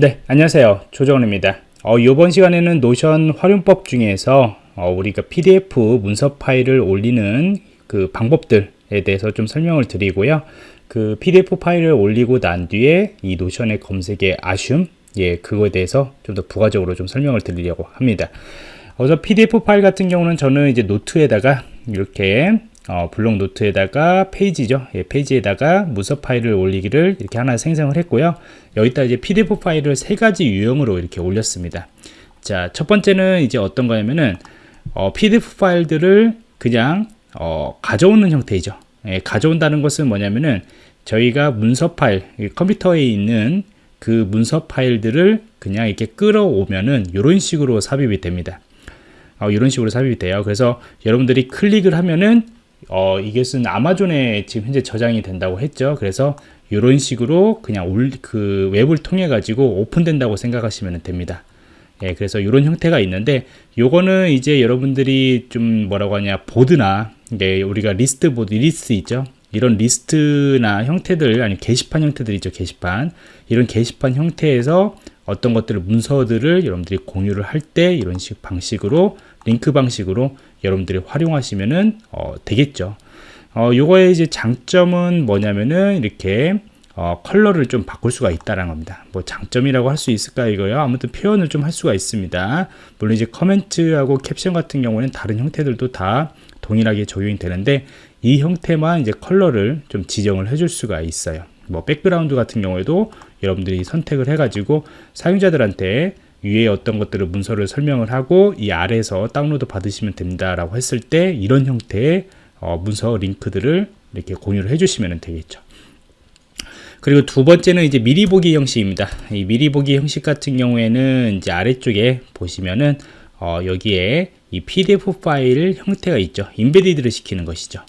네, 안녕하세요. 조정원입니다. 어, 이번 시간에는 노션 활용법 중에서 어, 우리가 PDF 문서 파일을 올리는 그 방법들에 대해서 좀 설명을 드리고요. 그 PDF 파일을 올리고 난 뒤에 이 노션의 검색의 아쉬움, 예, 그거에 대해서 좀 더 부가적으로 좀 설명을 드리려고 합니다. 그래서 PDF 파일 같은 경우는 저는 이제 노트에다가 이렇게 어, 블록 노트에다가 페이지죠. 예, 페이지에다가 문서 파일을 올리기를 이렇게 하나 생성을 했고요. 여기다 이제 PDF 파일을 세 가지 유형으로 이렇게 올렸습니다. 자, 첫 번째는 이제 어떤 거냐면은 어, PDF 파일들을 그냥 어, 가져오는 형태이죠. 예, 가져온다는 것은 뭐냐면은 저희가 문서 파일, 컴퓨터에 있는 그 문서 파일들을 그냥 이렇게 끌어오면은 이런 식으로 삽입이 됩니다. 어, 이런 식으로 삽입이 돼요. 그래서 여러분들이 클릭을 하면은 어, 이것은 아마존에 지금 현재 저장이 된다고 했죠. 그래서 이런 식으로 그냥 올, 그 웹을 통해 가지고 오픈된다고 생각하시면 됩니다. 예, 그래서 이런 형태가 있는데 요거는 이제 여러분들이 좀 뭐라고 하냐 보드나 예, 우리가 리스트 보드 리스트 있죠. 이런 리스트나 형태들 아니 게시판 형태들 있죠. 게시판 이런 게시판 형태에서 어떤 것들을 문서들을 여러분들이 공유를 할 때 이런 식 방식으로 링크 방식으로 여러분들이 활용하시면은 어, 되겠죠. 어, 요거의 이제 장점은 뭐냐면은 이렇게 어, 컬러를 좀 바꿀 수가 있다는 겁니다. 뭐 장점이라고 할 수 있을까 이거요. 아무튼 표현을 좀 할 수가 있습니다. 물론 이제 comment하고 캡션 같은 경우는 다른 형태들도 다 동일하게 적용이 되는데 이 형태만 이제 컬러를 좀 지정을 해줄 수가 있어요. 뭐 백그라운드 같은 경우에도 여러분들이 선택을 해가지고 사용자들한테 위에 어떤 것들을 문서를 설명을 하고 이 아래에서 다운로드 받으시면 됩니다라고 했을 때 이런 형태의 어, 문서 링크들을 이렇게 공유를 해주시면 되겠죠. 그리고 두 번째는 이제 미리 보기 형식입니다. 이 미리 보기 형식 같은 경우에는 이제 아래쪽에 보시면은 어, 여기에 이 PDF 파일 형태가 있죠. 인베디드를 시키는 것이죠.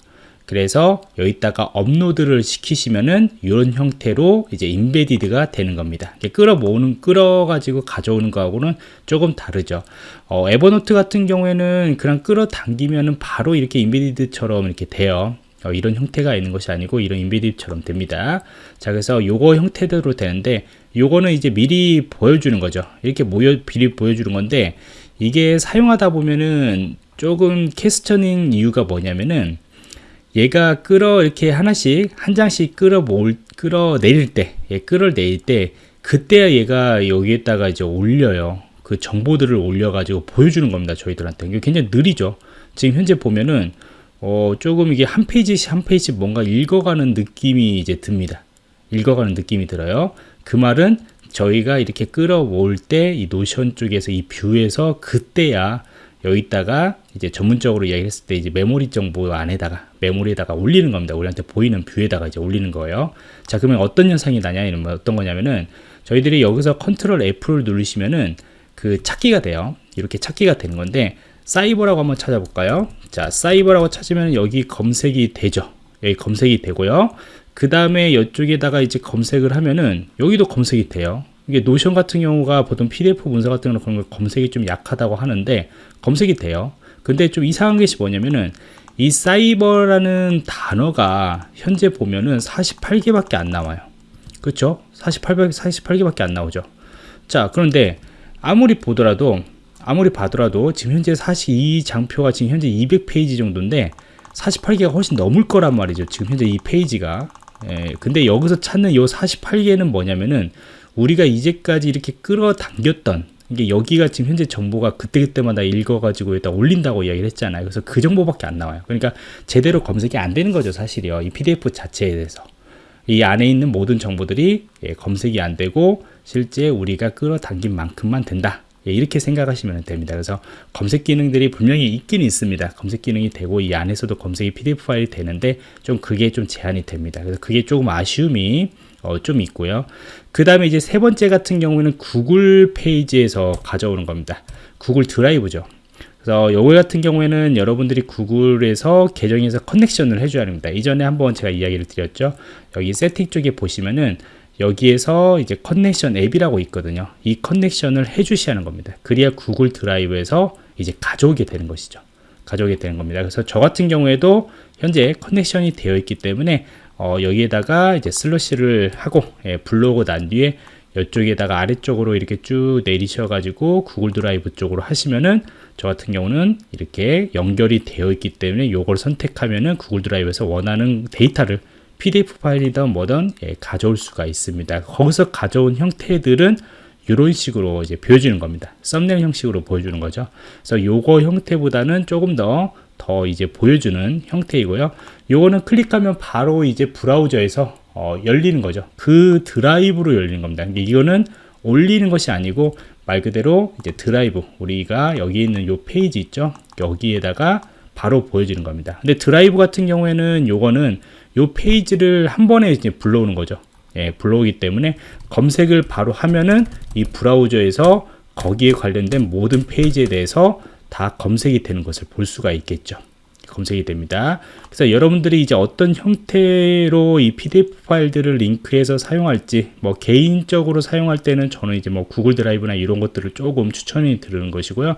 그래서 여기다가 업로드를 시키시면은 이런 형태로 이제 인베디드가 되는 겁니다. 끌어 모으는 끌어 가지고 가져오는 거하고는 조금 다르죠. 어, 에버노트 같은 경우에는 그냥 끌어 당기면은 바로 이렇게 인베디드처럼 이렇게 돼요. 어, 이런 형태가 있는 것이 아니고 이런 인베디드처럼 됩니다. 자, 그래서 요거 형태대로 되는데 요거는 이제 미리 보여주는 거죠. 이렇게 모여 미리 보여주는 건데 이게 사용하다 보면은 조금 캐스처닝 이유가 뭐냐면은 얘가 끌어 이렇게 하나씩 한 장씩 끌어 모을 끌어 내릴 때 예, 끌어 내릴 때 그때야 얘가 여기에다가 이제 올려요. 그 정보들을 올려 가지고 보여주는 겁니다 저희들한테. 이게 굉장히 느리죠. 지금 현재 보면은 어 조금 이게 한 페이지씩 한 페이지 뭔가 읽어가는 느낌이 이제 듭니다. 읽어가는 느낌이 들어요. 그 말은 저희가 이렇게 끌어올 때이 노션 쪽에서 이 view에서 그때야 여기다가 이제 전문적으로 이야기했을 때 이제 메모리 정보 안에다가 메모리에다가 올리는 겁니다. 우리한테 보이는 view에다가 이제 올리는 거예요. 자, 그러면 어떤 현상이 나냐 이런 뭐 어떤 거냐면은 저희들이 여기서 Control F를 누르시면은 그 찾기가 돼요. 이렇게 찾기가 되는 건데 사이버라고 한번 찾아볼까요? 자, 사이버라고 찾으면 여기 검색이 되죠. 여기 검색이 되고요. 그 다음에 이쪽에다가 이제 검색을 하면은 여기도 검색이 돼요. 이게 노션 같은 경우가 보통 PDF 문서 같은 그런 걸 검색이 좀 약하다고 하는데 검색이 돼요. 근데 좀 이상한 것이 뭐냐면은 이 사이버라는 단어가 현재 보면은 48개밖에 안 나와요. 그렇죠? 48, 48개밖에 안 나오죠. 자, 그런데 아무리 보더라도 아무리 봐더라도 지금 현재 사실 이 장표가 지금 현재 200페이지 정도인데 48개가 훨씬 넘을 거란 말이죠. 지금 현재 이 페이지가. 예, 근데 여기서 찾는 이 48개는 뭐냐면은 우리가 이제까지 이렇게 끌어당겼던 이게 여기가 지금 현재 정보가 그때그때마다 읽어가지고 일단 올린다고 이야기를 했잖아요. 그래서 그 정보밖에 안 나와요. 그러니까 제대로 검색이 안 되는 거죠, 사실이요. 이 PDF 자체에 대해서. 이 안에 있는 모든 정보들이 예, 검색이 안 되고 실제 우리가 끌어당긴 만큼만 된다. 예, 이렇게 생각하시면 됩니다. 그래서 검색 기능들이 분명히 있긴 있습니다. 검색 기능이 되고 이 안에서도 검색이 PDF 파일이 되는데 좀 그게 좀 제한이 됩니다. 그래서 그게 조금 아쉬움이 어, 좀 있고요. 그 다음에 이제 세 번째 같은 경우에는 구글 페이지에서 가져오는 겁니다. 구글 드라이브죠. 그래서 요거 같은 경우에는 여러분들이 구글에서 계정에서 connection을 해줘야 합니다. 이전에 한번 제가 이야기를 드렸죠. 여기 세팅 쪽에 보시면은 여기에서 이제 connection 앱이라고 있거든요. 이 connection을 해주셔야 하는 겁니다. 그래야 구글 드라이브에서 이제 가져오게 되는 것이죠. 가져오게 되는 겁니다. 그래서 저 같은 경우에도 현재 connection이 되어 있기 때문에 어, 여기에다가 이제 slash를 하고 예, 불러오고 난 뒤에 이쪽에다가 아래쪽으로 이렇게 쭉 내리셔가지고 구글 드라이브 쪽으로 하시면은 저 같은 경우는 이렇게 연결이 되어 있기 때문에 이걸 선택하면은 구글 드라이브에서 원하는 데이터를 PDF 파일이든 뭐든 예, 가져올 수가 있습니다. 거기서 가져온 형태들은 이런 식으로 이제 보여주는 겁니다. 썸네일 형식으로 보여주는 거죠. 그래서 요거 형태보다는 조금 더, 더 이제 보여주는 형태이고요. 요거는 클릭하면 바로 이제 브라우저에서 어, 열리는 거죠. 그 드라이브로 열리는 겁니다. 이거는 올리는 것이 아니고 말 그대로 이제 드라이브 우리가 여기 있는 요 페이지 있죠. 여기에다가 바로 보여지는 겁니다. 근데 드라이브 같은 경우에는 요거는 요 페이지를 한 번에 이제 불러오는 거죠. 예, 불러오기 때문에 검색을 바로 하면은 이 브라우저에서 거기에 관련된 모든 페이지에 대해서 다 검색이 되는 것을 볼 수가 있겠죠. 검색이 됩니다. 그래서 여러분들이 이제 어떤 형태로 이 PDF 파일들을 링크해서 사용할지 뭐 개인적으로 사용할 때는 저는 이제 뭐 구글 드라이브나 이런 것들을 조금 추천이 드리는 것이고요.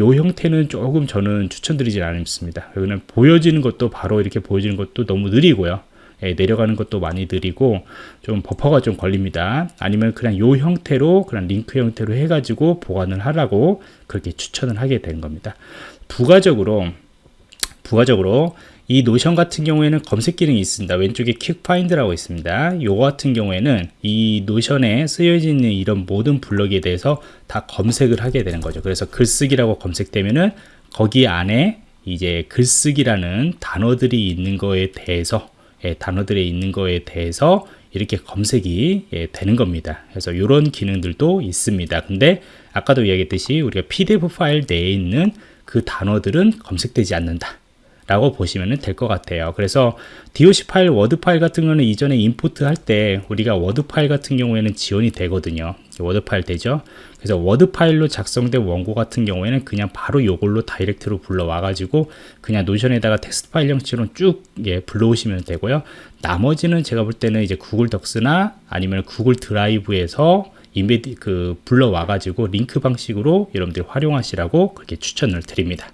요 형태는 조금 저는 추천드리지 않습니다. 왜냐면 보여지는 것도 바로 이렇게 보여지는 것도 너무 느리고요. 예, 내려가는 것도 많이 느리고 좀 버퍼가 좀 걸립니다. 아니면 그냥 요 형태로 그냥 링크 형태로 해가지고 보관을 하라고 그렇게 추천을 하게 된 겁니다. 부가적으로 부가적으로 이 Notion 같은 경우에는 검색 기능이 있습니다. 왼쪽에 Quick Find라고 있습니다. 요거 같은 경우에는 이 Notion에 쓰여져 있는 이런 모든 블럭에 대해서 다 검색을 하게 되는 거죠. 그래서 글쓰기라고 검색되면은 거기 안에 이제 글쓰기라는 단어들이 있는 거에 대해서 예, 단어들이 있는 거에 대해서 이렇게 검색이 예, 되는 겁니다. 그래서 이런 기능들도 있습니다. 근데 아까도 이야기했듯이 우리가 PDF 파일 내에 있는 그 단어들은 검색되지 않는다. 라고 보시면 될 것 같아요. 그래서 DOC 파일, 워드 파일 같은 경우는 이전에 import 할 때 우리가 워드 파일 같은 경우에는 지원이 되거든요. 워드 파일 되죠. 그래서 워드 파일로 작성된 원고 같은 경우에는 그냥 바로 이걸로 direct로 불러와 가지고 그냥 Notion에다가 텍스트 파일 형식으로 쭉 예, 불러오시면 되고요. 나머지는 제가 볼 때는 이제 Google Docs나 아니면 Google Drive에서 embed 그 불러와 가지고 링크 방식으로 여러분들이 활용하시라고 그렇게 추천을 드립니다.